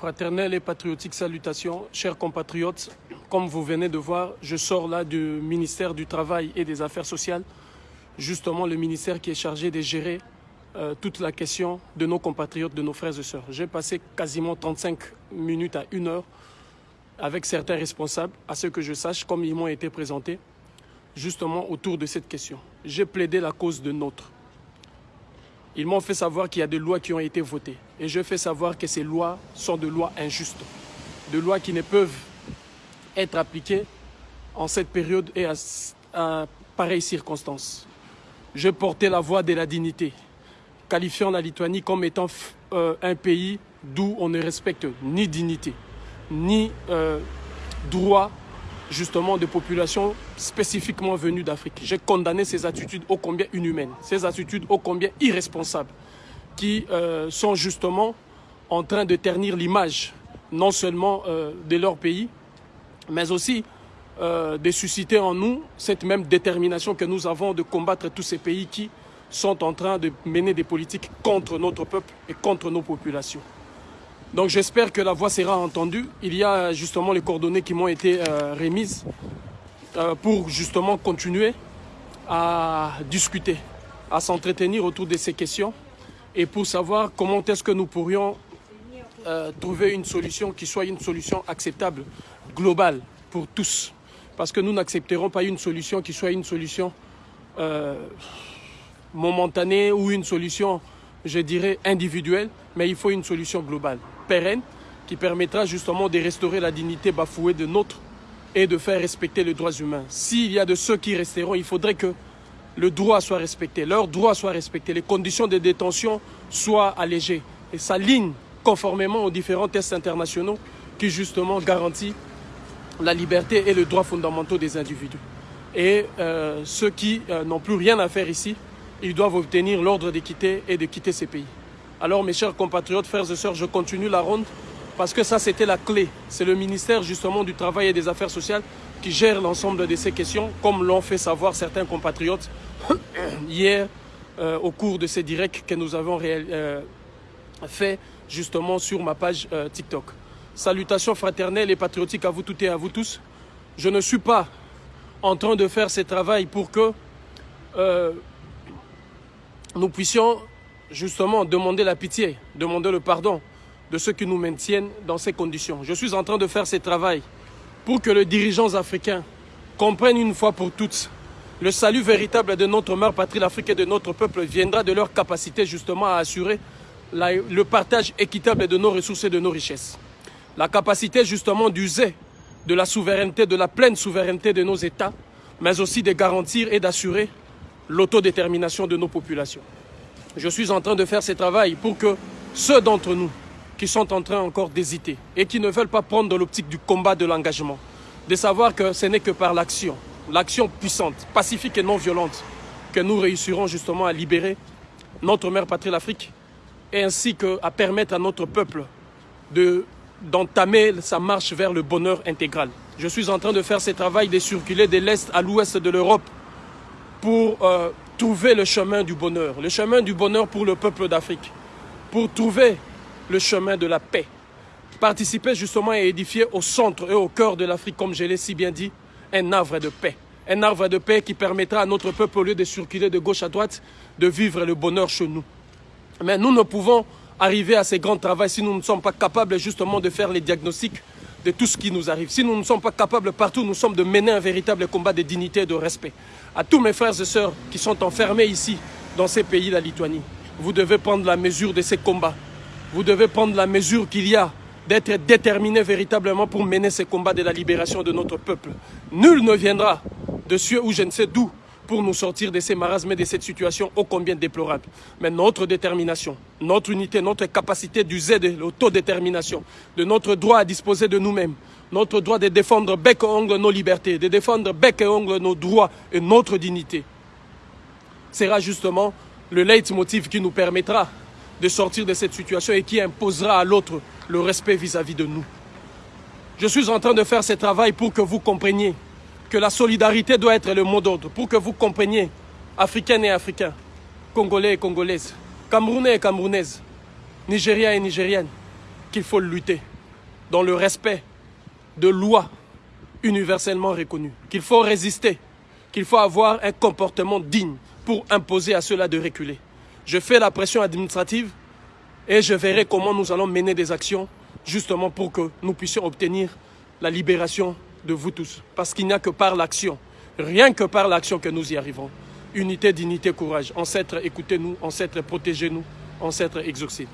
Fraternelle et patriotique salutations, chers compatriotes. Comme vous venez de voir, je sors là du ministère du Travail et des Affaires sociales, justement le ministère qui est chargé de gérer euh, toute la question de nos compatriotes, de nos frères et sœurs. J'ai passé quasiment 35 minutes à une heure avec certains responsables, à ce que je sache, comme ils m'ont été présentés, justement autour de cette question. J'ai plaidé la cause de notre. Ils m'ont fait savoir qu'il y a des lois qui ont été votées. Et je fais savoir que ces lois sont de lois injustes. De lois qui ne peuvent être appliquées en cette période et à, à pareilles circonstances. Je portais la voix de la dignité, qualifiant la Lituanie comme étant euh, un pays d'où on ne respecte ni dignité, ni euh, droit justement de populations spécifiquement venues d'Afrique. J'ai condamné ces attitudes ô combien inhumaines, ces attitudes ô combien irresponsables, qui euh, sont justement en train de ternir l'image non seulement euh, de leur pays, mais aussi euh, de susciter en nous cette même détermination que nous avons de combattre tous ces pays qui sont en train de mener des politiques contre notre peuple et contre nos populations. Donc j'espère que la voix sera entendue. Il y a justement les coordonnées qui m'ont été euh, remises euh, pour justement continuer à discuter, à s'entretenir autour de ces questions et pour savoir comment est-ce que nous pourrions euh, trouver une solution qui soit une solution acceptable, globale pour tous. Parce que nous n'accepterons pas une solution qui soit une solution momentanée ou une solution, je dirais, individuelle, mais il faut une solution globale qui permettra justement de restaurer la dignité bafouée de notre et de faire respecter les droits humains. S'il y a de ceux qui resteront, il faudrait que le droit soit respecté, leurs droits soient respectés, les conditions de détention soient allégées et s'alignent conformément aux différents tests internationaux qui justement garantissent la liberté et les droits fondamentaux des individus. Et euh, ceux qui euh, n'ont plus rien à faire ici, ils doivent obtenir l'ordre de quitter et de quitter ces pays. Alors mes chers compatriotes, frères et sœurs, je continue la ronde parce que ça c'était la clé. C'est le ministère justement du Travail et des Affaires sociales qui gère l'ensemble de ces questions, comme l'ont fait savoir certains compatriotes hier euh, au cours de ces directs que nous avons euh, fait justement sur ma page euh, TikTok. Salutations fraternelles et patriotiques à vous toutes et à vous tous. Je ne suis pas en train de faire ce travail pour que nous puissions justement demander la pitié, demander le pardon de ceux qui nous maintiennent dans ces conditions. Je suis en train de faire ce travail pour que les dirigeants africains comprennent une fois pour toutes le salut véritable de notre mère patrie, l'Afrique et de notre peuple viendra de leur capacité justement à assurer le partage équitable de nos ressources et de nos richesses. La capacité justement d'user de la souveraineté, de la pleine souveraineté de nos États, mais aussi de garantir et d'assurer l'autodétermination de nos populations. Je suis en train de faire ce travail pour que ceux d'entre nous qui sont en train encore d'hésiter et qui ne veulent pas prendre l'optique du combat de l'engagement, de savoir que ce n'est que par l'action, l'action puissante, pacifique et non violente, que nous réussirons justement à libérer notre mère patrie, l'Afrique, et ainsi qu'à permettre à notre peuple de d'entamer sa marche vers le bonheur intégral. Je suis en train de faire ce travail de circuler de l'Est à l'Ouest de l'Europe pour euh, trouver le chemin du bonheur, le chemin du bonheur pour le peuple d'Afrique, pour trouver le chemin de la paix. Participer justement et édifier au centre et au cœur de l'Afrique, comme je l'ai si bien dit, un arbre de paix. Un arbre de paix qui permettra à notre peuple, au lieu de circuler de gauche à droite, de vivre le bonheur chez nous. Mais nous ne pouvons arriver à ces grands travaux si nous ne sommes pas capables justement de faire les diagnostics de tout ce qui nous arrive. Si nous ne sommes pas capables partout, nous sommes de mener un véritable combat de dignité et de respect. À tous mes frères et sœurs qui sont enfermés ici, dans ces pays, la Lituanie, vous devez prendre la mesure de ces combats. Vous devez prendre la mesure qu'il y a d'être déterminé véritablement pour mener ces combats de la libération de notre peuple. Nul ne viendra de cieux ou je ne sais d'où pour nous sortir de ces marasmes et de cette situation ô combien déplorable. Mais notre détermination, notre unité, notre capacité d'user de l'autodétermination, de notre droit à disposer de nous-mêmes, notre droit de défendre bec et ongle nos libertés, de défendre bec et ongle nos droits et notre dignité, sera justement le leitmotiv qui nous permettra de sortir de cette situation et qui imposera à l'autre le respect vis-à-vis -vis de nous. Je suis en train de faire ce travail pour que vous compreniez que la solidarité doit être le mot d'ordre pour que vous compreniez, Africains et Africains, Congolais et Congolaises, Camerounais et Camerounaises, Nigériens et Nigériennes, qu'il faut lutter. dans le respect de lois universellement reconnues, qu'il faut résister, qu'il faut avoir un comportement digne pour imposer à cela de reculer. Je fais la pression administrative et je verrai comment nous allons mener des actions justement pour que nous puissions obtenir la libération de vous tous. Parce qu'il n'y a que par l'action, rien que par l'action que nous y arrivons. Unité, dignité, courage. Ancêtres, écoutez-nous. Ancêtres, protégez-nous. Ancêtres, exaucez.